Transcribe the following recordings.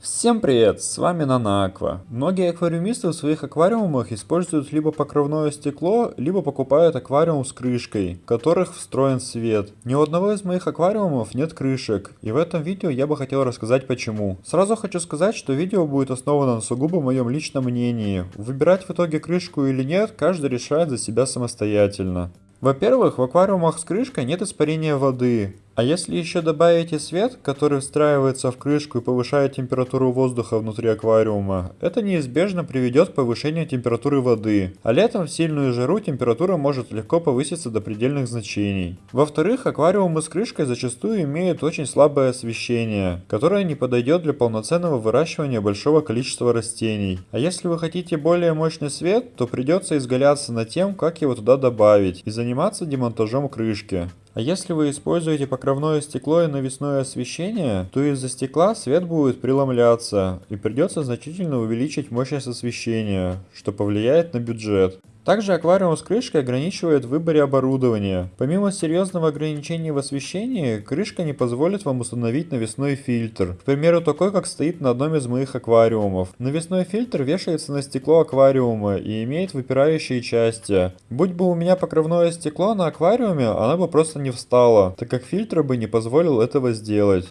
Всем привет, с вами Нанаква. Многие аквариумисты в своих аквариумах используют либо покровное стекло, либо покупают аквариум с крышкой, в которых встроен свет. Ни у одного из моих аквариумов нет крышек, и в этом видео я бы хотел рассказать почему. Сразу хочу сказать, что видео будет основано на сугубо моем личном мнении. Выбирать в итоге крышку или нет, каждый решает за себя самостоятельно. Во-первых, в аквариумах с крышкой нет испарения воды, а если еще добавите свет, который встраивается в крышку и повышает температуру воздуха внутри аквариума, это неизбежно приведет к повышению температуры воды, а летом в сильную жару температура может легко повыситься до предельных значений. Во-вторых, аквариумы с крышкой зачастую имеют очень слабое освещение, которое не подойдет для полноценного выращивания большого количества растений. А если вы хотите более мощный свет, то придется изгаляться над тем, как его туда добавить и заниматься демонтажом крышки. А если вы используете покровное стекло и навесное освещение, то из-за стекла свет будет преломляться и придется значительно увеличить мощность освещения, что повлияет на бюджет. Также аквариум с крышкой ограничивает в выборе оборудования. Помимо серьезного ограничения в освещении, крышка не позволит вам установить навесной фильтр. К примеру, такой, как стоит на одном из моих аквариумов. Навесной фильтр вешается на стекло аквариума и имеет выпирающие части. Будь бы у меня покровное стекло на аквариуме, она бы просто не встала, так как фильтр бы не позволил этого сделать.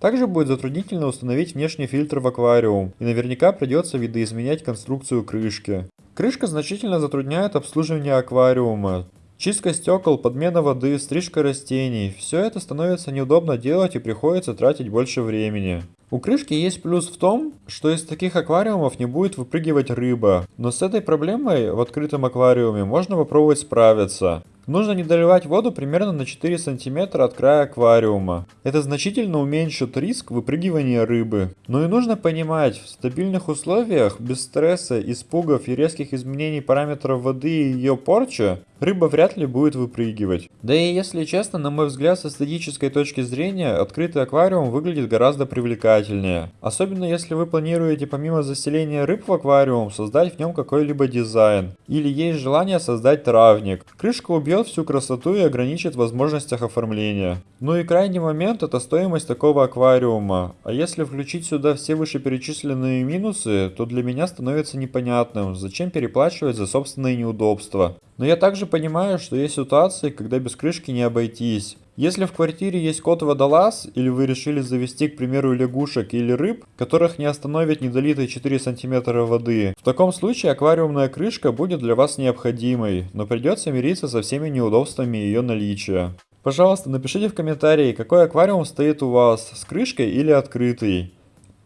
Также будет затруднительно установить внешний фильтр в аквариум, и наверняка придется видоизменять конструкцию крышки. Крышка значительно затрудняет обслуживание аквариума. Чистка стекол, подмена воды, стрижка растений – все это становится неудобно делать и приходится тратить больше времени. У крышки есть плюс в том, что из таких аквариумов не будет выпрыгивать рыба, но с этой проблемой в открытом аквариуме можно попробовать справиться. Нужно не доливать воду примерно на 4 см от края аквариума. Это значительно уменьшит риск выпрыгивания рыбы. Но и нужно понимать, в стабильных условиях, без стресса, испугов и резких изменений параметров воды и ее порчи, рыба вряд ли будет выпрыгивать. Да и если честно, на мой взгляд, с эстетической точки зрения, открытый аквариум выглядит гораздо привлекательнее. Особенно если вы планируете помимо заселения рыб в аквариум, создать в нем какой-либо дизайн. Или есть желание создать травник. Крышка убьет всю красоту и ограничит в возможностях оформления. Ну и крайний момент это стоимость такого аквариума. А если включить сюда все вышеперечисленные минусы, то для меня становится непонятным, зачем переплачивать за собственные неудобства. Но я также понимаю, что есть ситуации, когда без крышки не обойтись. Если в квартире есть кот-водолаз, или вы решили завести, к примеру, лягушек или рыб, которых не остановит недолитые 4 см воды, в таком случае аквариумная крышка будет для вас необходимой, но придется мириться со всеми неудобствами ее наличия. Пожалуйста, напишите в комментарии, какой аквариум стоит у вас, с крышкой или открытый.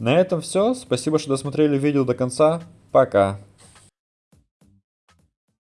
На этом все, спасибо, что досмотрели видео до конца, пока.